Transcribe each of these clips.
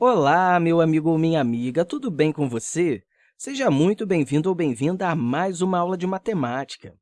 Olá, meu amigo ou minha amiga, tudo bem com você? Seja muito bem-vindo ou bem-vinda a mais uma aula de matemática.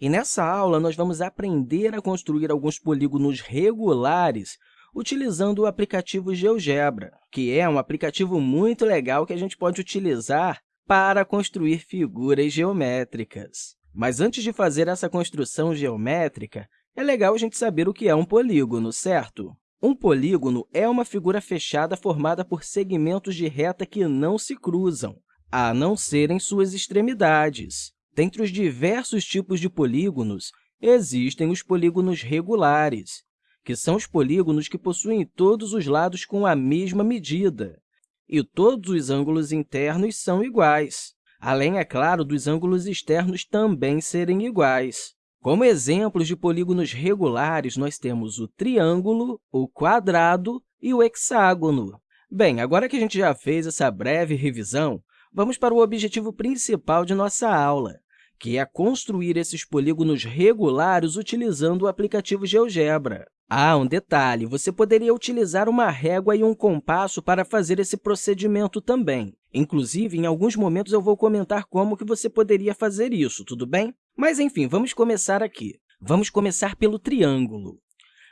E nessa aula, nós vamos aprender a construir alguns polígonos regulares utilizando o aplicativo GeoGebra, que é um aplicativo muito legal que a gente pode utilizar para construir figuras geométricas. Mas antes de fazer essa construção geométrica, é legal a gente saber o que é um polígono, certo? Um polígono é uma figura fechada formada por segmentos de reta que não se cruzam, a não serem suas extremidades. Dentre os diversos tipos de polígonos, existem os polígonos regulares, que são os polígonos que possuem todos os lados com a mesma medida, e todos os ângulos internos são iguais, além, é claro, dos ângulos externos também serem iguais. Como exemplos de polígonos regulares, nós temos o triângulo, o quadrado e o hexágono. Bem, agora que a gente já fez essa breve revisão, vamos para o objetivo principal de nossa aula, que é construir esses polígonos regulares utilizando o aplicativo GeoGebra. Ah, um detalhe, você poderia utilizar uma régua e um compasso para fazer esse procedimento também. Inclusive, em alguns momentos, eu vou comentar como que você poderia fazer isso, tudo bem? Mas, enfim, vamos começar aqui. Vamos começar pelo triângulo.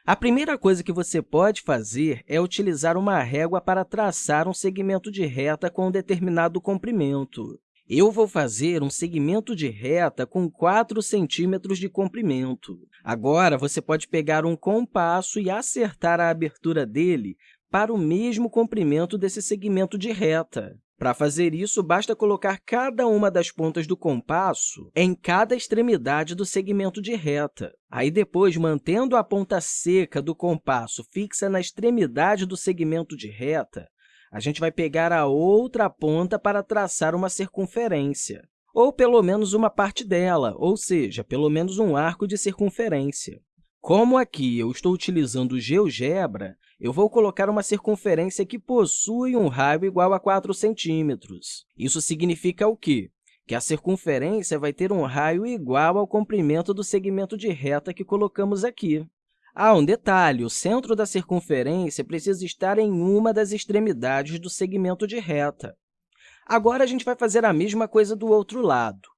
A primeira coisa que você pode fazer é utilizar uma régua para traçar um segmento de reta com um determinado comprimento. Eu vou fazer um segmento de reta com 4 centímetros de comprimento. Agora, você pode pegar um compasso e acertar a abertura dele para o mesmo comprimento desse segmento de reta. Para fazer isso, basta colocar cada uma das pontas do compasso em cada extremidade do segmento de reta. Aí, depois, mantendo a ponta seca do compasso fixa na extremidade do segmento de reta, a gente vai pegar a outra ponta para traçar uma circunferência, ou pelo menos uma parte dela, ou seja, pelo menos um arco de circunferência. Como aqui eu estou utilizando o GeoGebra, eu vou colocar uma circunferência que possui um raio igual a 4 centímetros. Isso significa o quê? Que a circunferência vai ter um raio igual ao comprimento do segmento de reta que colocamos aqui. Ah, um detalhe, o centro da circunferência precisa estar em uma das extremidades do segmento de reta. Agora, a gente vai fazer a mesma coisa do outro lado.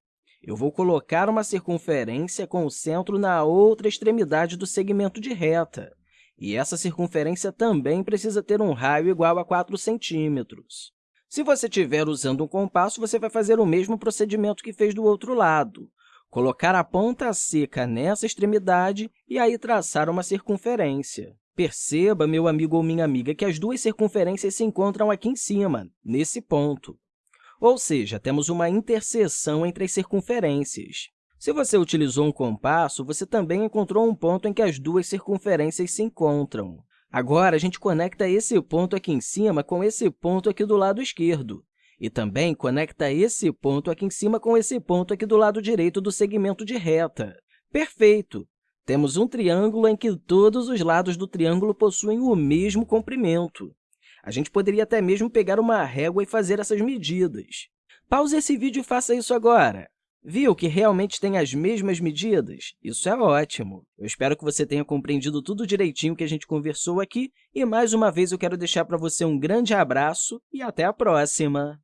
Eu vou colocar uma circunferência com o centro na outra extremidade do segmento de reta. E essa circunferência também precisa ter um raio igual a 4 centímetros. Se você estiver usando um compasso, você vai fazer o mesmo procedimento que fez do outro lado colocar a ponta seca nessa extremidade e aí traçar uma circunferência. Perceba, meu amigo ou minha amiga, que as duas circunferências se encontram aqui em cima, nesse ponto. Ou seja, temos uma interseção entre as circunferências. Se você utilizou um compasso, você também encontrou um ponto em que as duas circunferências se encontram. Agora, a gente conecta esse ponto aqui em cima com esse ponto aqui do lado esquerdo. E também conecta esse ponto aqui em cima com esse ponto aqui do lado direito do segmento de reta. Perfeito! Temos um triângulo em que todos os lados do triângulo possuem o mesmo comprimento. A gente poderia até mesmo pegar uma régua e fazer essas medidas. Pause esse vídeo e faça isso agora. Viu que realmente tem as mesmas medidas? Isso é ótimo! Eu espero que você tenha compreendido tudo direitinho que a gente conversou aqui e, mais uma vez, eu quero deixar para você um grande abraço e até a próxima!